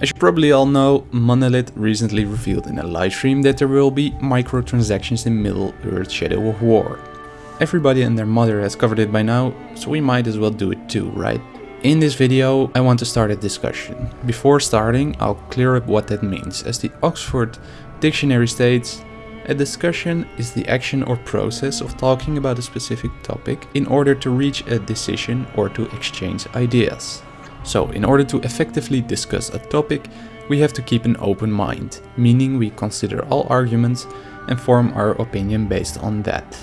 As you probably all know, Monolith recently revealed in a livestream that there will be microtransactions in Middle-earth Shadow of War. Everybody and their mother has covered it by now, so we might as well do it too, right? In this video I want to start a discussion. Before starting I'll clear up what that means, as the Oxford Dictionary states a discussion is the action or process of talking about a specific topic in order to reach a decision or to exchange ideas. So, in order to effectively discuss a topic, we have to keep an open mind, meaning we consider all arguments and form our opinion based on that.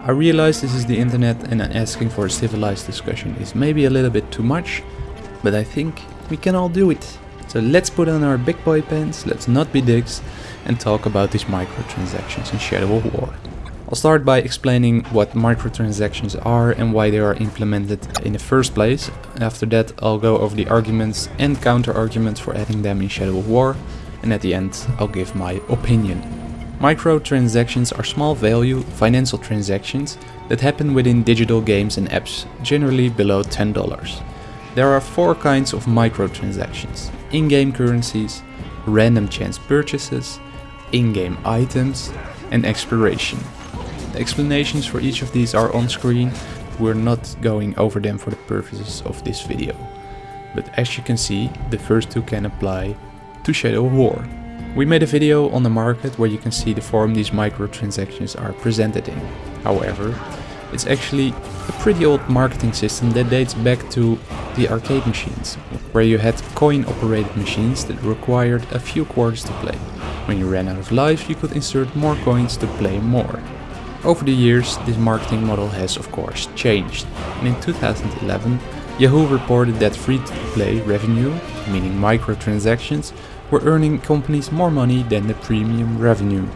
I realize this is the internet and asking for a civilized discussion is maybe a little bit too much, but I think we can all do it. So let's put on our big boy pants, let's not be dicks, and talk about these microtransactions in Shadow of War. I'll start by explaining what microtransactions are and why they are implemented in the first place. After that I'll go over the arguments and counter arguments for adding them in Shadow of War and at the end I'll give my opinion. Microtransactions are small value financial transactions that happen within digital games and apps, generally below $10. There are four kinds of microtransactions. In-game currencies, random chance purchases, in-game items and exploration. Explanations for each of these are on screen, we're not going over them for the purposes of this video. But as you can see, the first two can apply to Shadow of War. We made a video on the market where you can see the form these microtransactions are presented in. However, it's actually a pretty old marketing system that dates back to the arcade machines, where you had coin operated machines that required a few quarters to play. When you ran out of life you could insert more coins to play more. Over the years this marketing model has of course changed and in 2011 Yahoo reported that free-to-play revenue, meaning microtransactions, were earning companies more money than the premium revenue.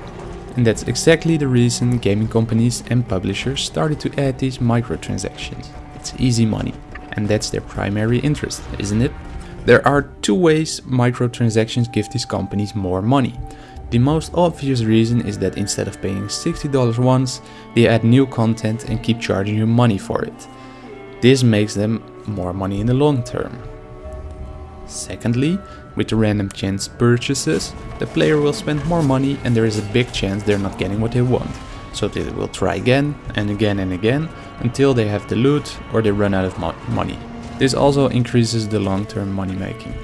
And that's exactly the reason gaming companies and publishers started to add these microtransactions. It's easy money. And that's their primary interest, isn't it? There are two ways microtransactions give these companies more money. The most obvious reason is that instead of paying $60 once, they add new content and keep charging you money for it. This makes them more money in the long term. Secondly, with random chance purchases, the player will spend more money and there is a big chance they're not getting what they want. So they will try again and again and again until they have the loot or they run out of mo money. This also increases the long-term money making.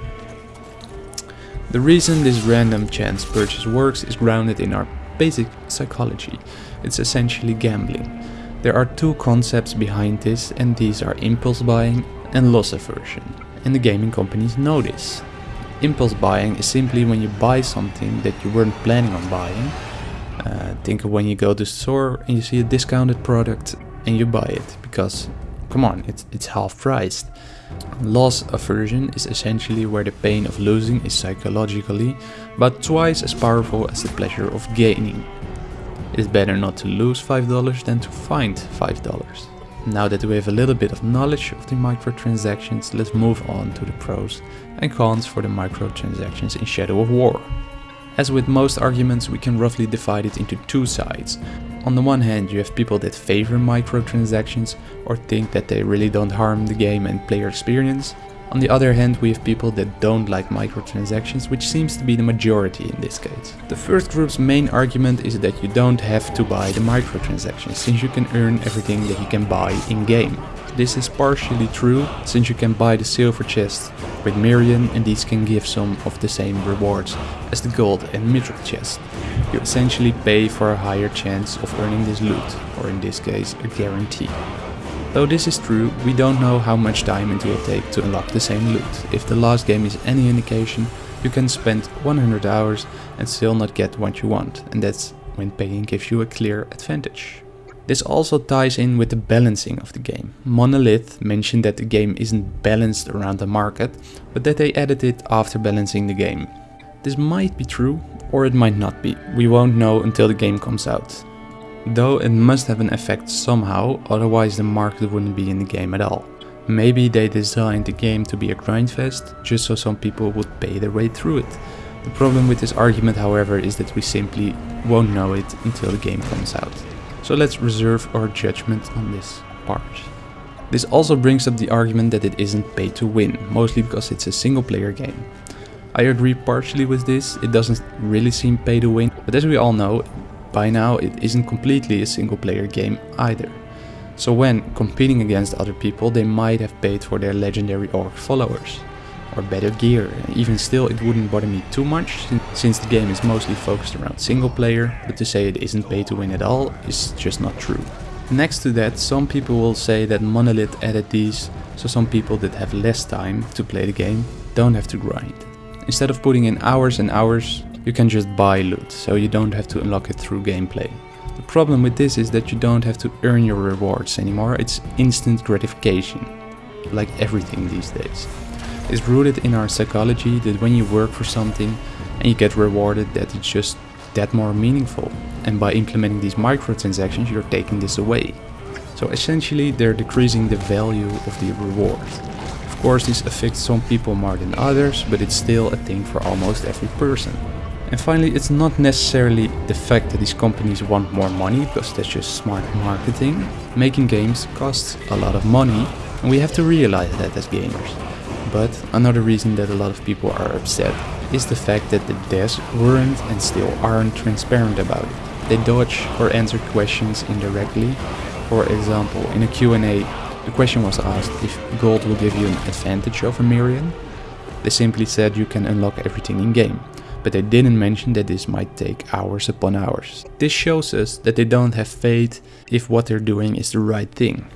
The reason this random chance purchase works is grounded in our basic psychology. It's essentially gambling. There are two concepts behind this and these are impulse buying and loss aversion. And the gaming companies know this. Impulse buying is simply when you buy something that you weren't planning on buying. Uh, think of when you go to the store and you see a discounted product and you buy it because come on, it's, it's half priced. Loss aversion is essentially where the pain of losing is psychologically but twice as powerful as the pleasure of gaining. It's better not to lose $5 than to find $5. Now that we have a little bit of knowledge of the microtransactions, let's move on to the pros and cons for the microtransactions in Shadow of War. As with most arguments, we can roughly divide it into two sides. On the one hand, you have people that favor microtransactions or think that they really don't harm the game and player experience. On the other hand, we have people that don't like microtransactions, which seems to be the majority in this case. The first group's main argument is that you don't have to buy the microtransactions, since you can earn everything that you can buy in-game. This is partially true, since you can buy the silver chest with Mirian and these can give some of the same rewards as the gold and mithril chest. You essentially pay for a higher chance of earning this loot, or in this case a guarantee. Though this is true, we don't know how much time it will take to unlock the same loot. If the last game is any indication, you can spend 100 hours and still not get what you want, and that's when paying gives you a clear advantage. This also ties in with the balancing of the game. Monolith mentioned that the game isn't balanced around the market, but that they added it after balancing the game. This might be true, or it might not be. We won't know until the game comes out. Though it must have an effect somehow, otherwise the market wouldn't be in the game at all. Maybe they designed the game to be a grindfest, just so some people would pay their way through it. The problem with this argument however is that we simply won't know it until the game comes out. So let's reserve our judgment on this part. This also brings up the argument that it isn't pay to win, mostly because it's a single player game. I agree partially with this, it doesn't really seem pay to win, but as we all know, by now it isn't completely a single player game either. So when competing against other people they might have paid for their legendary orc followers or better gear. Even still it wouldn't bother me too much since the game is mostly focused around single player, but to say it isn't pay to win at all is just not true. Next to that, some people will say that Monolith added these, so some people that have less time to play the game don't have to grind. Instead of putting in hours and hours, you can just buy loot, so you don't have to unlock it through gameplay. The problem with this is that you don't have to earn your rewards anymore, it's instant gratification, like everything these days. It's rooted in our psychology that when you work for something and you get rewarded that it's just that more meaningful. And by implementing these microtransactions you're taking this away. So essentially they're decreasing the value of the reward. Of course this affects some people more than others, but it's still a thing for almost every person. And finally, it's not necessarily the fact that these companies want more money, because that's just smart marketing. Making games costs a lot of money, and we have to realize that as gamers. But another reason that a lot of people are upset is the fact that the devs weren't and still aren't transparent about it. They dodge or answer questions indirectly. For example, in a Q&A, the question was asked if gold will give you an advantage over Mirian. They simply said you can unlock everything in game but they didn't mention that this might take hours upon hours. This shows us that they don't have faith if what they're doing is the right thing.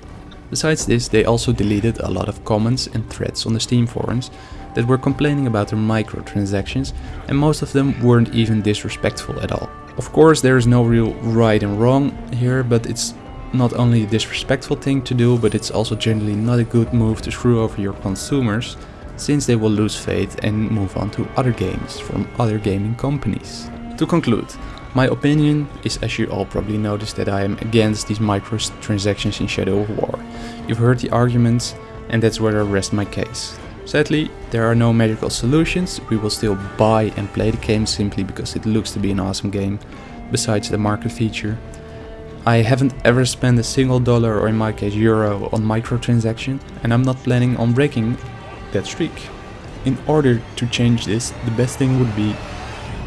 Besides this, they also deleted a lot of comments and threads on the Steam forums that were complaining about their microtransactions and most of them weren't even disrespectful at all. Of course there is no real right and wrong here, but it's not only a disrespectful thing to do, but it's also generally not a good move to screw over your consumers since they will lose faith and move on to other games from other gaming companies. To conclude, my opinion is as you all probably noticed that I am against these microtransactions in Shadow of War. You've heard the arguments and that's where I rest my case. Sadly, there are no magical solutions, we will still buy and play the game simply because it looks to be an awesome game, besides the market feature. I haven't ever spent a single dollar or in my case euro on microtransaction and I'm not planning on breaking that streak. In order to change this, the best thing would be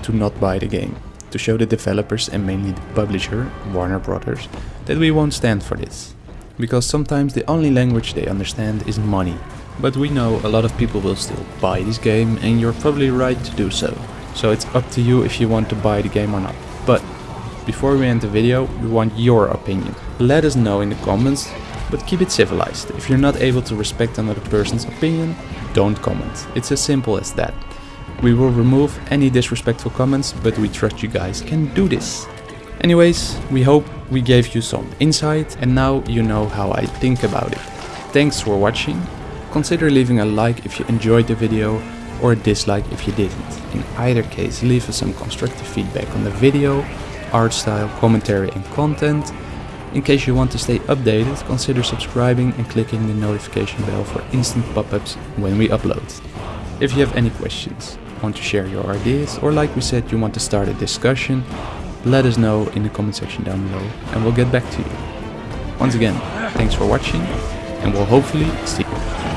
to not buy the game, to show the developers and mainly the publisher, Warner Brothers, that we won't stand for this. Because sometimes the only language they understand is money. But we know a lot of people will still buy this game and you're probably right to do so. So it's up to you if you want to buy the game or not. But before we end the video, we want your opinion. Let us know in the comments but keep it civilized. If you're not able to respect another person's opinion, don't comment. It's as simple as that. We will remove any disrespectful comments, but we trust you guys can do this. Anyways, we hope we gave you some insight and now you know how I think about it. Thanks for watching. Consider leaving a like if you enjoyed the video or a dislike if you didn't. In either case, leave us some constructive feedback on the video, art style, commentary and content in case you want to stay updated, consider subscribing and clicking the notification bell for instant pop-ups when we upload. If you have any questions, want to share your ideas, or like we said you want to start a discussion, let us know in the comment section down below and we'll get back to you. Once again, thanks for watching and we'll hopefully see you.